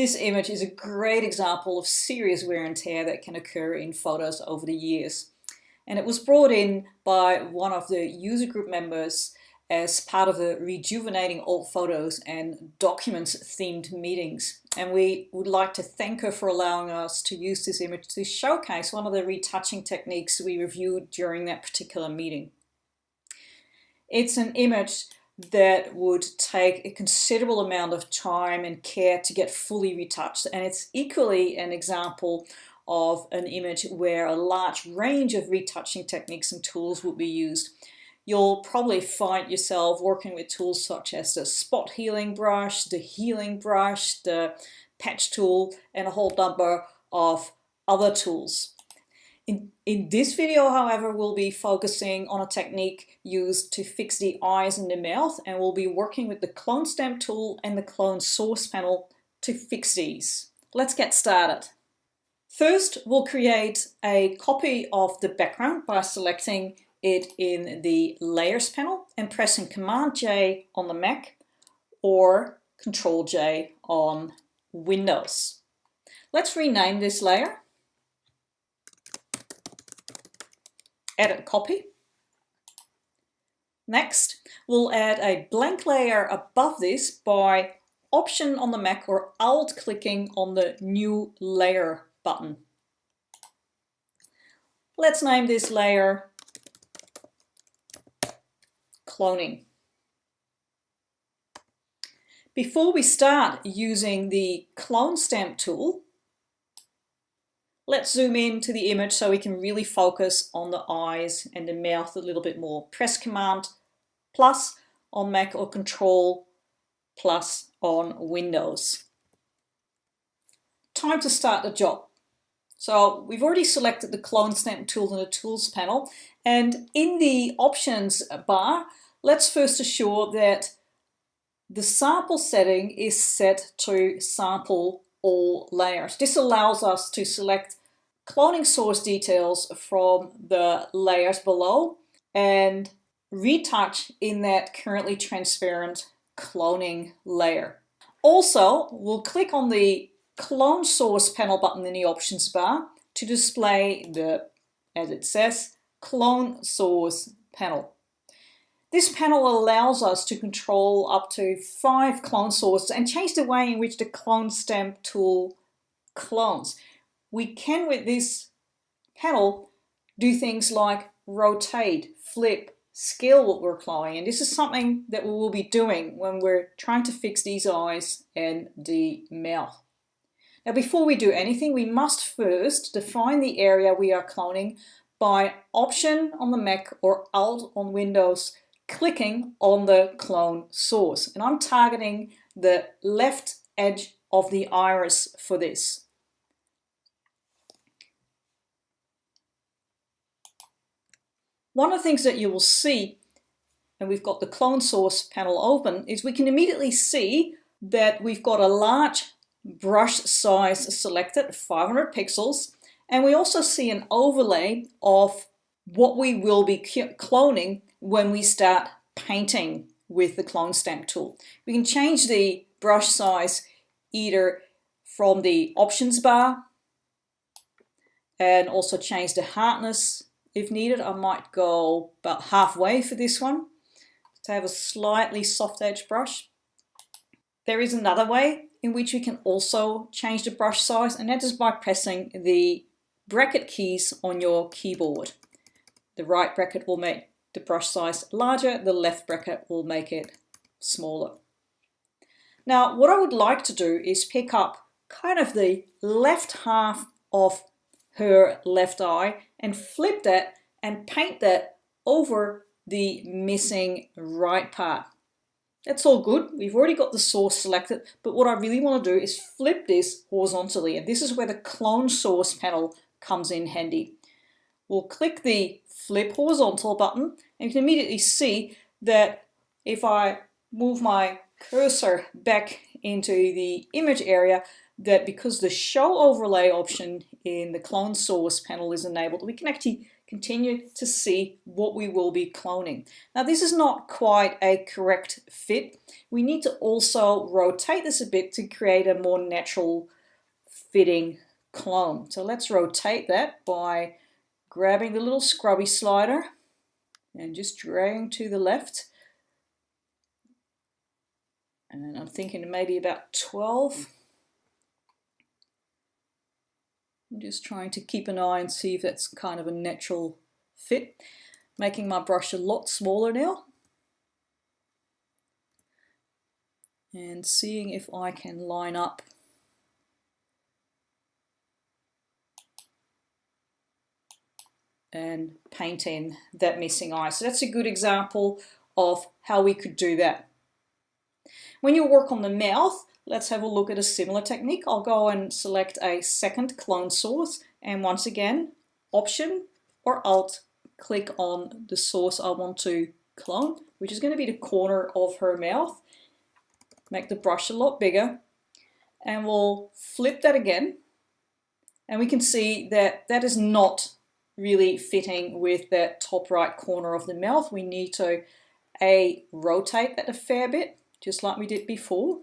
This image is a great example of serious wear and tear that can occur in photos over the years. And it was brought in by one of the user group members as part of the Rejuvenating Old Photos and Documents themed meetings. And we would like to thank her for allowing us to use this image to showcase one of the retouching techniques we reviewed during that particular meeting. It's an image that would take a considerable amount of time and care to get fully retouched and it's equally an example of an image where a large range of retouching techniques and tools will be used. You'll probably find yourself working with tools such as the spot healing brush, the healing brush, the patch tool and a whole number of other tools. In, in this video, however, we'll be focusing on a technique used to fix the eyes and the mouth, and we'll be working with the clone stamp tool and the clone source panel to fix these. Let's get started. First, we'll create a copy of the background by selecting it in the Layers panel and pressing Command J on the Mac or Control J on Windows. Let's rename this layer edit copy. Next, we'll add a blank layer above this by Option on the Mac or Alt clicking on the New Layer button. Let's name this layer Cloning. Before we start using the Clone Stamp tool, Let's zoom in to the image so we can really focus on the eyes and the mouth a little bit more. Press Command plus on Mac or Control plus on Windows. Time to start the job. So we've already selected the Clone Stamp tool in the Tools panel and in the Options bar, let's first assure that the sample setting is set to sample all layers. This allows us to select cloning source details from the layers below and retouch in that currently transparent cloning layer. Also, we'll click on the clone source panel button in the options bar to display the, as it says, clone source panel. This panel allows us to control up to five clone sources and change the way in which the clone stamp tool clones we can with this panel do things like rotate, flip, scale what we're applying. And this is something that we will be doing when we're trying to fix these eyes and the mouth. Now before we do anything, we must first define the area we are cloning by Option on the Mac or Alt on Windows, clicking on the clone source. And I'm targeting the left edge of the iris for this. One of the things that you will see, and we've got the clone source panel open, is we can immediately see that we've got a large brush size selected, 500 pixels, and we also see an overlay of what we will be cloning when we start painting with the clone stamp tool. We can change the brush size either from the options bar and also change the hardness if needed, I might go about halfway for this one to have a slightly soft edge brush. There is another way in which you can also change the brush size and that is by pressing the bracket keys on your keyboard. The right bracket will make the brush size larger, the left bracket will make it smaller. Now what I would like to do is pick up kind of the left half of her left eye and flip that and paint that over the missing right part. That's all good. We've already got the source selected, but what I really want to do is flip this horizontally, and this is where the clone source panel comes in handy. We'll click the flip horizontal button, and you can immediately see that if I move my cursor back into the image area, that because the show overlay option in the clone source panel is enabled, we can actually continue to see what we will be cloning. Now this is not quite a correct fit. We need to also rotate this a bit to create a more natural fitting clone. So let's rotate that by grabbing the little scrubby slider and just dragging to the left. And I'm thinking maybe about 12. I'm just trying to keep an eye and see if that's kind of a natural fit. Making my brush a lot smaller now. And seeing if I can line up and paint in that missing eye. So that's a good example of how we could do that. When you work on the mouth, let's have a look at a similar technique. I'll go and select a second clone source and once again, Option or Alt, click on the source I want to clone, which is going to be the corner of her mouth. Make the brush a lot bigger and we'll flip that again and we can see that that is not really fitting with that top right corner of the mouth. We need to a rotate that a fair bit, just like we did before.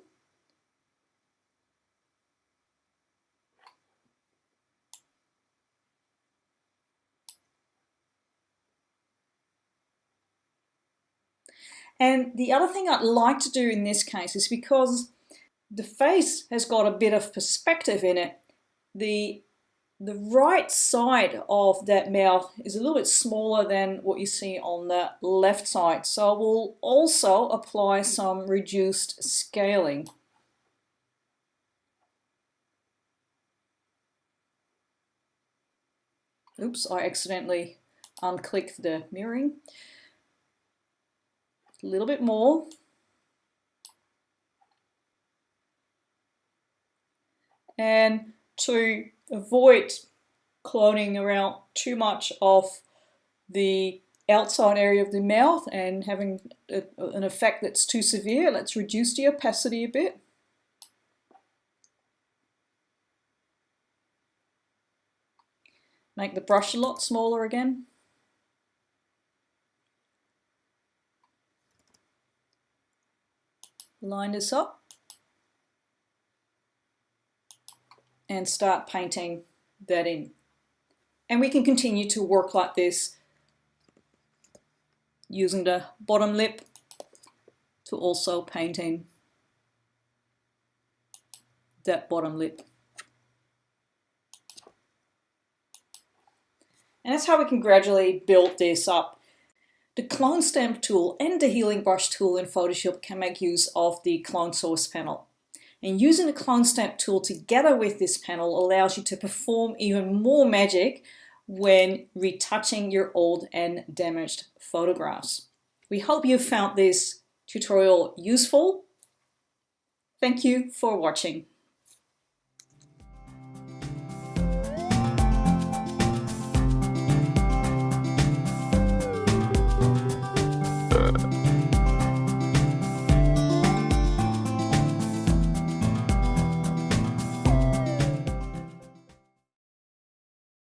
And the other thing I'd like to do in this case is because the face has got a bit of perspective in it, the the right side of that mouth is a little bit smaller than what you see on the left side. So we'll also apply some reduced scaling. Oops, I accidentally unclicked the mirroring. A little bit more. And to avoid cloning around too much of the outside area of the mouth and having a, an effect that's too severe, let's reduce the opacity a bit. Make the brush a lot smaller again. Line this up. and start painting that in. And we can continue to work like this using the bottom lip to also paint in that bottom lip. And that's how we can gradually build this up. The clone stamp tool and the healing brush tool in Photoshop can make use of the clone source panel. And using the clone stamp tool together with this panel allows you to perform even more magic when retouching your old and damaged photographs. We hope you found this tutorial useful. Thank you for watching.